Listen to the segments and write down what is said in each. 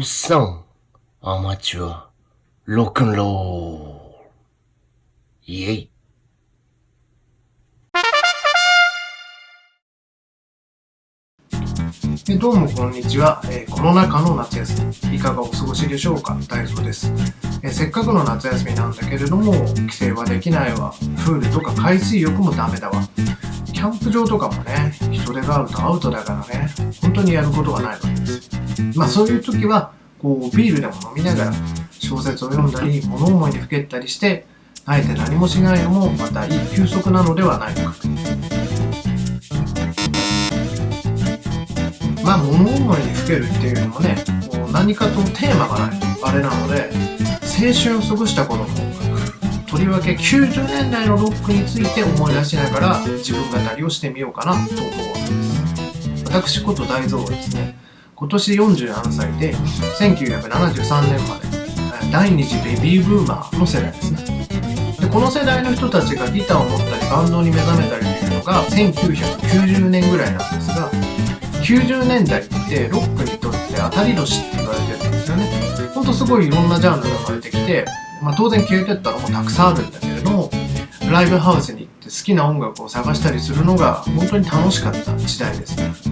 おっさん、アマチュア、ロックンロー。ル。イェイ。えどうもこんにちは、えーコロナ禍の夏休みいかがお過ごしでしょうか？大丈夫です、えーせっかくの夏休みなんだけれども帰省はできないわ。プールとか海水浴もダメだわ。キャンプ場とかもね人手があるとアウトだからね。本当にやることがないわけです。まあそういう時はこうビールでも飲みながら小説を読んだり物思いにふけったりしてあえて何もしないのもまたいい休息なのではないか。まあ物思いにふけるっていうのもねもう何かとテーマがないあれなので青春を過ごした頃のとりわけ90年代のロックについて思い出しながら自分語りをしてみようかなと思うわけです。私こと大蔵はですね今年47歳で1973年まで第二次ベビーブーマーの世代ですね。でこの世代の人たちがギターを持ったりバンドに目覚めたりというのが1990年ぐらいなんですが90年代ってロックにとって当たり年って言われてるんですよね。ほんとすごいいろんなジャンルが生まれてきて、まあ、当然消えてったのもたくさんあるんだけれどもライブハウスに行って好きな音楽を探したりするのが本当に楽しかった時代ですね。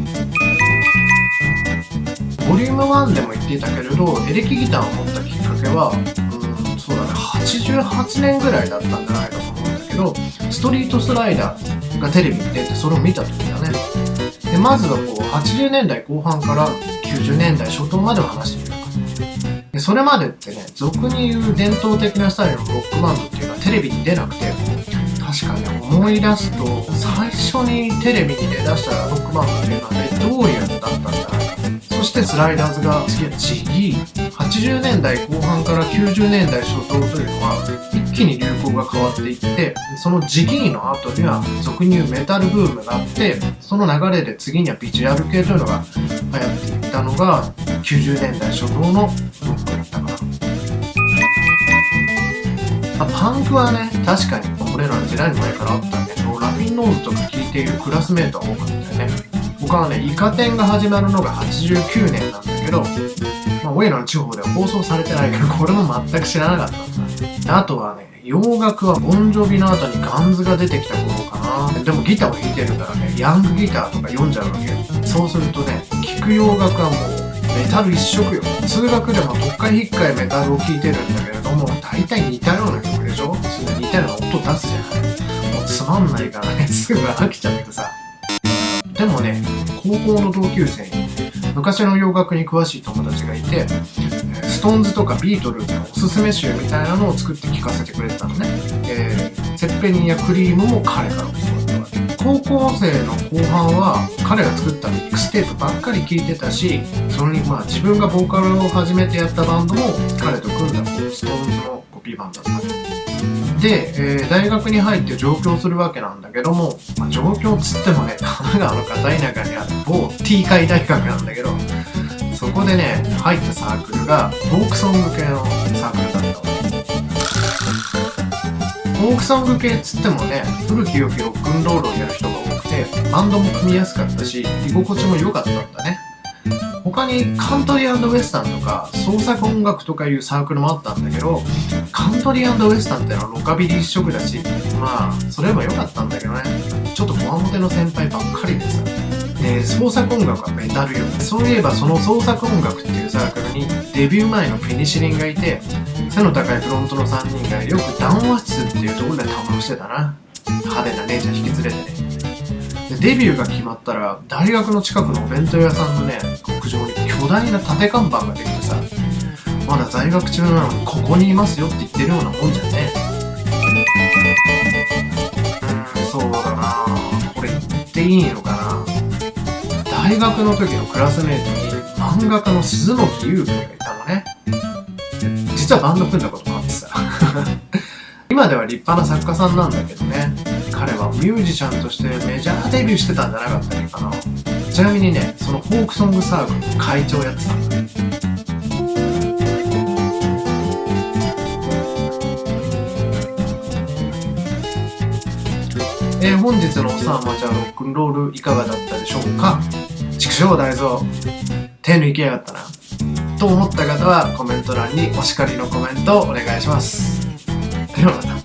リューム1でも言っていたけれどエレキギターを持ったきっかけはうんそうだね88年ぐらいだったんじゃないかと思うんだけどストリートスライダーがテレビに出てそれを見た時だね。でまずはこう80年代後半から90年代初頭までを話してみようかでそれまでってね俗に言う伝統的なスタイルのロックバンドっていうのはテレビに出なくて確かね思い出すと最初にテレビに出だしたらロックバンドっていうのしてスライダーズが次はジギー80年代後半から90年代初頭というのは一気に流行が変わっていってそのジギーの後には俗に言うメタルブームがあってその流れで次にはビジュアル系というのが流行っていったのが90年代初頭のロックだったかな。パンクはね確かに俺らの時代の前からあったんだけどラフィンノーズとか聴いているクラスメートは多かったよね。僕はねイカ天が始まるのが89年なんだけどまあ、オイラの地方では放送されてないけど、これも全く知らなかったんだ。あとはね、洋楽はボンジョビの後にガンズが出てきた頃かな。でもギターを弾いてるからね、ヤングギターとか読んじゃうわけ。そうするとね、聴く洋楽はもうメタル一色よ。通学でも特会引っかいメタルを聴いてるんだけれども、大体似たような曲でしょ？それ似たような音出すじゃない。もうつまんないからね、すぐ飽きちゃってさ。でもね、高校の同級生に昔の洋楽に詳しい友達がいて、ストーンズとかビートルズのおすすめ集みたいなのを作って聴かせてくれてたのね。えー、ツェッペリンやクリームも彼から教わったわけ。高校生の後半は彼が作ったミックステープばっかり聴いてたし、それにまあ自分がボーカルを始めてやったバンドも彼と組んだストーンズのコピーバンドだったで、えー、大学に入って上京するわけなんだけども、まあ、上京つってもね神奈川の片田舎にある某 T 海大学なんだけどそこでね入ったサークルがフォークソング系のサークルだったわフォークソング系っつってもね古き良きロックンロールをやる人が多くてバンドも組みやすかったし居心地も良かったんだね。他にカントリーウエスタンとか創作音楽とかいうサークルもあったんだけどカントリーウエスタンってのはロカビリー一色だしまあそれも良かったんだけどね。ちょっとこわもての先輩ばっかりでさで創作音楽はメタルよ。そういえばその創作音楽っていうサークルにデビュー前のペニシリンがいて背の高いフロントの3人がよく談話室っていうところでたましてたな。派手な姉ちゃん引き連れてね。でデビューが決まったら大学の近くのお弁当屋さんのね巨大な縦看板ができてさまだ在学中なのにここにいますよって言ってるようなもんじゃねうんそうだな。これ言っていいのかな。大学の時のクラスメートに漫画家の鈴木優君がいたのね。実はバンド組んだこともあってさ。今では立派な作家さんなんだけどね。彼はミュージシャンとしてメジャーデビューしてたんじゃなかったっけかな。ちなみにねそのフォークソングサークルの会長やってたんだねえー、本日のおさあマチャロックンロールいかがだったでしょうか？畜生大蔵手抜きやがったなと思った方はコメント欄にお叱りのコメントをお願いします。ではまた。